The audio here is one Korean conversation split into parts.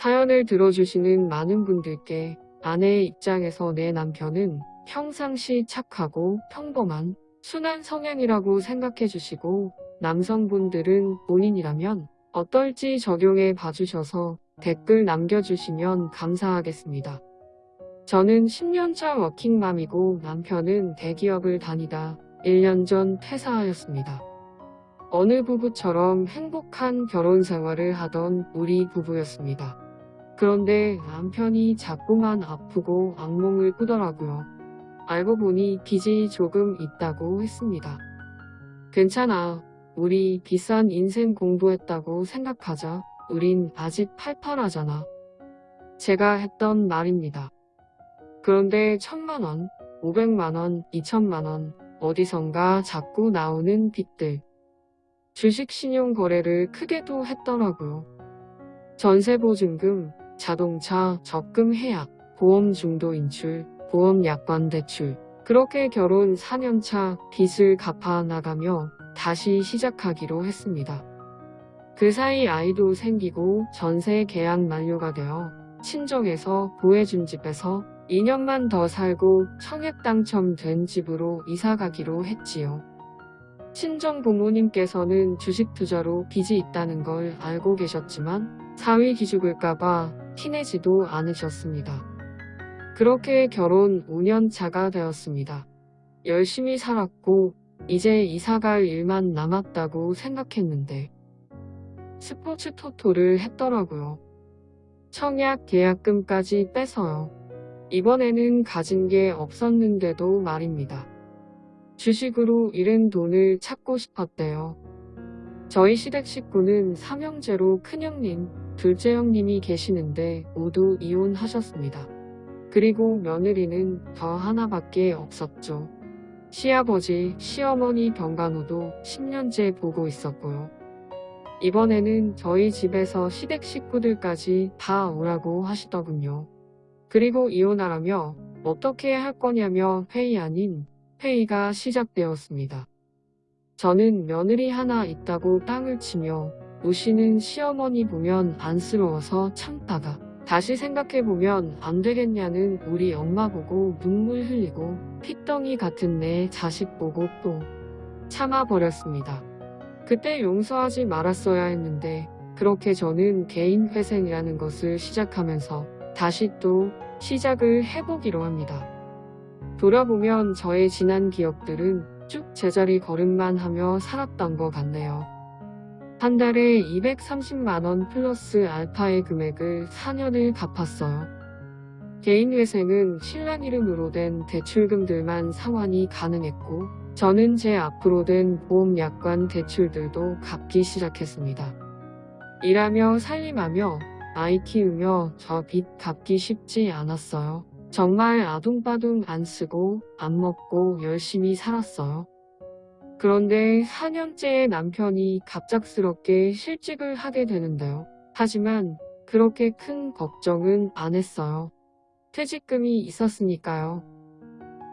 사연을 들어주시는 많은 분들께 아내의 입장에서 내 남편은 평상시 착하고 평범한 순한 성향이라고 생각해 주시고 남성분들은 본인이라면 어떨지 적용해 봐주셔서 댓글 남겨주시면 감사하겠습니다. 저는 10년차 워킹맘이고 남편은 대기업을 다니다 1년 전 퇴사하였습니다. 어느 부부처럼 행복한 결혼 생활을 하던 우리 부부였습니다. 그런데 남편이 자꾸만 아프고 악몽을 꾸더라고요. 알고 보니 빚이 조금 있다고 했습니다. 괜찮아. 우리 비싼 인생 공부했다고 생각하자. 우린 아직 팔팔하잖아. 제가 했던 말입니다. 그런데 천만원, 오백만원, 이천만원, 어디선가 자꾸 나오는 빚들. 주식 신용 거래를 크게도 했더라고요. 전세보증금, 자동차 적금 해약, 보험 중도 인출, 보험 약관 대출. 그렇게 결혼 4년차 빚을 갚아 나가며 다시 시작하기로 했습니다. 그 사이 아이도 생기고 전세 계약 만료가 되어 친정에서 구해준 집에서 2년만 더 살고 청약 당첨된 집으로 이사 가기로 했지요. 친정 부모님께서는 주식 투자로 빚이 있다는 걸 알고 계셨지만 사위 기죽을까봐 티내지도 않으셨습니다. 그렇게 결혼 5년 차가 되었습니다. 열심히 살았고 이제 이사갈 일만 남았다고 생각했는데 스포츠 토토를 했더라고요. 청약 계약금까지 빼서요. 이번에는 가진 게 없었는데도 말입니다. 주식으로 잃은 돈을 찾고 싶었대요. 저희 시댁 식구는 삼형제로 큰형님, 둘째 형님이 계시는데 모두 이혼하셨습니다. 그리고 며느리는 저 하나밖에 없었죠. 시아버지, 시어머니 병간호도 10년째 보고 있었고요. 이번에는 저희 집에서 시댁 식구들까지 다 오라고 하시더군요. 그리고 이혼하라며 어떻게 할 거냐며 회의 아닌 회의가 시작되었습니다. 저는 며느리 하나 있다고 땅을 치며 우시는 시어머니 보면 안쓰러워서 참다가 다시 생각해보면 안 되겠냐는 우리 엄마 보고 눈물 흘리고 핏덩이 같은 내 자식 보고 또 참아버렸습니다. 그때 용서하지 말았어야 했는데 그렇게 저는 개인 회생이라는 것을 시작하면서 다시 또 시작을 해보기로 합니다. 돌아보면 저의 지난 기억들은 쭉 제자리 걸음만 하며 살았던 것 같네요. 한 달에 230만원 플러스 알파의 금액을 4년을 갚았어요. 개인회생은 신랑 이름으로 된 대출금들만 상환이 가능했고 저는 제 앞으로 된 보험약관 대출들도 갚기 시작했습니다. 일하며 살림하며 아이 키우며 저 빚 갚기 쉽지 않았어요. 정말 아둥바둥 안 쓰고 안 먹고 열심히 살았어요. 그런데 4년째의 남편이 갑작스럽게 실직을 하게 되는데요. 하지만 그렇게 큰 걱정은 안 했어요. 퇴직금이 있었으니까요.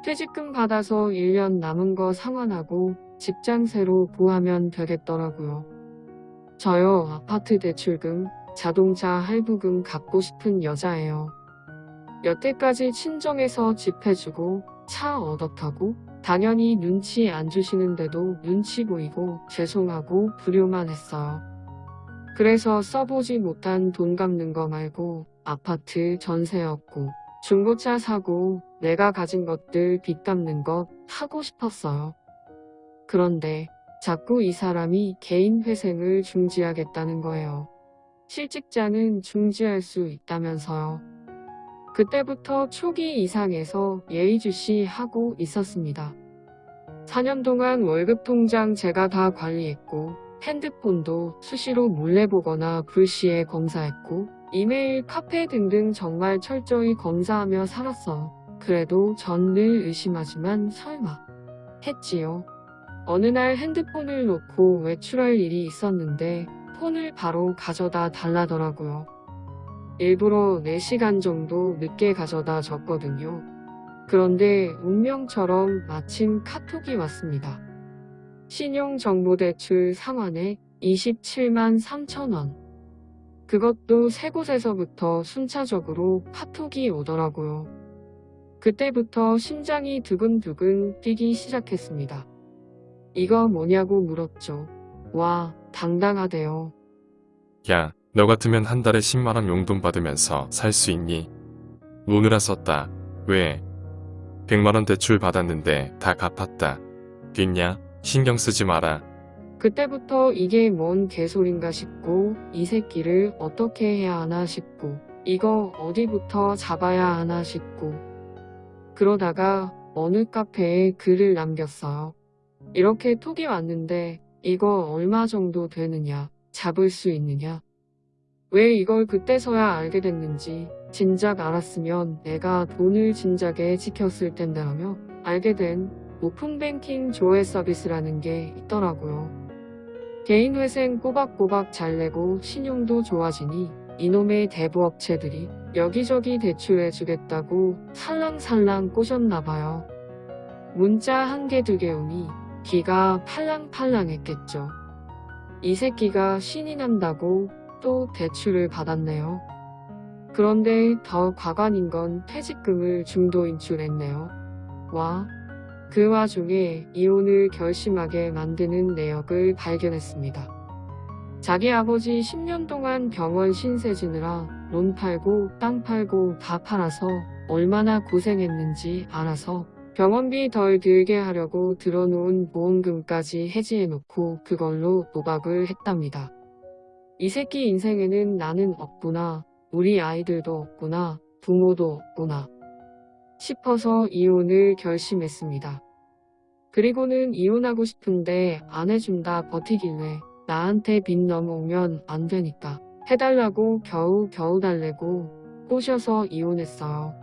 퇴직금 받아서 1년 남은 거 상환하고 직장 새로 구하면 되겠더라고요. 저요 아파트 대출금, 자동차 할부금 갚고 싶은 여자예요. 여태까지 친정에서 집 해주고 차 얻어 타고 당연히 눈치 안 주시는데도 눈치 보이고 죄송하고 불효만 했어요. 그래서 써보지 못한 돈 갚는 거 말고 아파트 전세였고 중고차 사고 내가 가진 것들 빚 갚는 것 하고 싶었어요. 그런데 자꾸 이 사람이 개인 회생을 중지하겠다는 거예요. 실직자는 중지할 수 있다면서요. 그때부터 초기 이상에서 예의주시 하고 있었습니다. 4년 동안 월급 통장 제가 다 관리했고 핸드폰도 수시로 몰래 보거나 불시에 검사했고 이메일, 카페 등등 정말 철저히 검사하며 살았어. 그래도 전 늘 의심하지만 설마 했지요. 어느 날 핸드폰을 놓고 외출할 일이 있었는데 폰을 바로 가져다 달라더라고요. 일부러 4시간 정도 늦게 가져다 줬거든요. 그런데 운명처럼 마침 카톡이 왔습니다. 신용정보대출 상환에 27만 3천원. 그것도 세 곳에서부터 순차적으로 카톡이 오더라고요. 그때부터 심장이 두근두근 뛰기 시작했습니다. 이거 뭐냐고 물었죠. 와, 당당하대요. 야, 너 같으면 한 달에 10만원 용돈 받으면서 살 수 있니? 노느라 썼다. 왜? 100만원 대출 받았는데 다 갚았다. 됐냐? 신경 쓰지 마라. 그때부터 이게 뭔 개소린가 싶고 이 새끼를 어떻게 해야 하나 싶고 이거 어디부터 잡아야 하나 싶고 그러다가 어느 카페에 글을 남겼어요. 이렇게 톡이 왔는데 이거 얼마 정도 되느냐 잡을 수 있느냐 왜 이걸 그때서야 알게 됐는지 진작 알았으면 내가 돈을 진작에 지켰을 텐데 하며 알게 된 오픈뱅킹 조회 서비스라는 게 있더라고요. 개인 회생 꼬박꼬박 잘 내고 신용도 좋아지니 이놈의 대부업체들이 여기저기 대출해주겠다고 살랑살랑 꼬셨나봐요. 문자 한 개 두 개 오니 기가 팔랑팔랑했겠죠. 이 새끼가 신이 난다고 또 대출을 받았네요. 그런데 더 과관인 건 퇴직금을 중도 인출했네요. 와. 그 와중에 이혼을 결심하게 만드는 내역을 발견했습니다. 자기 아버지 10년 동안 병원 신세 지느라 론 팔고 땅 팔고 다 팔아서 얼마나 고생했는지 알아서 병원비 덜 들게 하려고 들어놓은 보험금까지 해지해놓고 그걸로 도박을 했답니다. 이 새끼 인생에는 나는 없구나. 우리 아이들도 없구나. 부모도 없구나. 싶어서 이혼을 결심했습니다. 그리고는 이혼하고 싶은데 안 해준다 버티길래 나한테 빚 넘어오면 안 되니까 해달라고 겨우 겨우 달래고 꼬셔서 이혼했어요.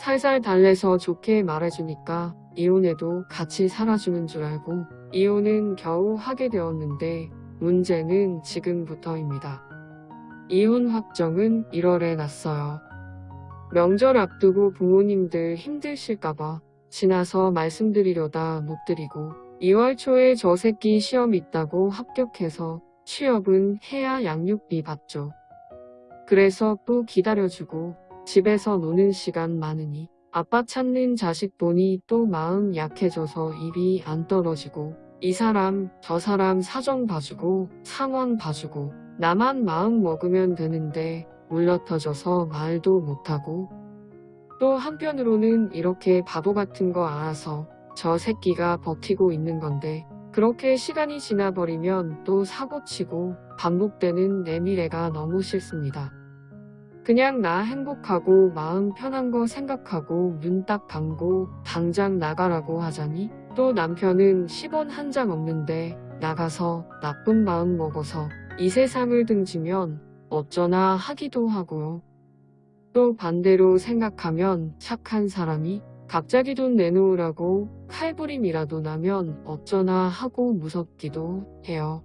살살 달래서 좋게 말해주니까 이혼해도 같이 살아주는 줄 알고 이혼은 겨우 하게 되었는데 문제는 지금부터입니다. 이혼 확정은 1월에 났어요. 명절 앞두고 부모님들 힘드실까봐 지나서 말씀드리려다 못 드리고 2월 초에 저 새끼 시험 있다고 합격해서 취업은 해야 양육비 받죠. 그래서 또 기다려주고 집에서 노는 시간 많으니 아빠 찾는 자식 보니 또 마음 약해져서 입이 안 떨어지고 이 사람 저 사람 사정 봐주고 상황 봐주고 나만 마음 먹으면 되는데 물러터져서 말도 못하고 또 한편으로는 이렇게 바보 같은 거 알아서 저 새끼가 버티고 있는 건데 그렇게 시간이 지나버리면 또 사고치고 반복되는 내 미래가 너무 싫습니다. 그냥 나 행복하고 마음 편한 거 생각하고 눈 딱 감고 당장 나가라고 하자니 또 남편은 10원 한 장 없는데 나가서 나쁜 마음 먹어서 이 세상을 등지면 어쩌나 하기도 하고요. 또 반대로 생각하면 착한 사람이 갑자기 돈 내놓으라고 칼부림이라도 나면 어쩌나 하고 무섭기도 해요.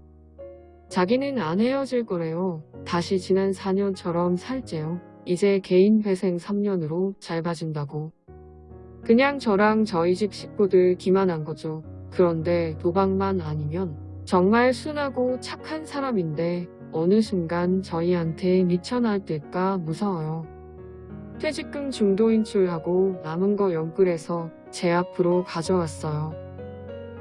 자기는 안 헤어질 거래요. 다시 지난 4년처럼 살재요. 이제 개인 회생 3년으로 잘 봐준다고. 그냥 저랑 저희 집 식구들 기만한 거죠. 그런데 도박만 아니면 정말 순하고 착한 사람인데 어느 순간 저희한테 미쳐날까 무서워요. 퇴직금 중도 인출하고 남은 거 연끌해서 제 앞으로 가져왔어요.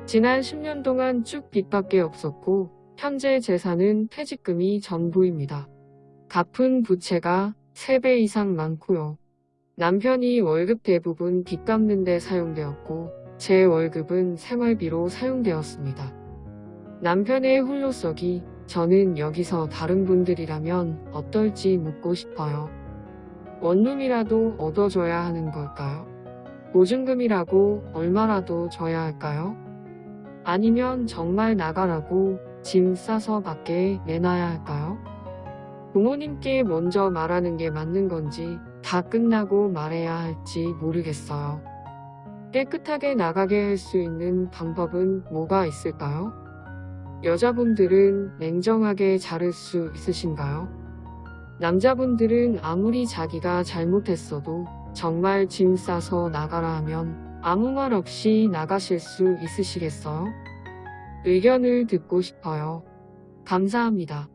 지난 10년 동안 쭉 빚밖에 없었고 현재 재산은 퇴직금이 전부입니다. 갚은 부채가 3배 이상 많고요. 남편이 월급 대부분 빚 갚는 데 사용되었고 제 월급은 생활비로 사용되었습니다. 남편의 홀로서기 저는 여기서 다른 분들이라면 어떨지 묻고 싶어요. 원룸이라도 얻어줘야 하는 걸까요? 보증금이라고 얼마라도 줘야 할까요? 아니면 정말 나가라고 짐 싸서 밖에 내놔야 할까요? 부모님께 먼저 말하는 게 맞는 건지 다 끝나고 말해야 할지 모르겠어요. 깨끗하게 나가게 할 수 있는 방법은 뭐가 있을까요? 여자분들은 냉정하게 자를 수 있으신가요? 남자분들은 아무리 자기가 잘못했어도 정말 짐 싸서 나가라 하면 아무 말 없이 나가실 수 있으시겠어요? 의견을 듣고 싶어요. 감사합니다.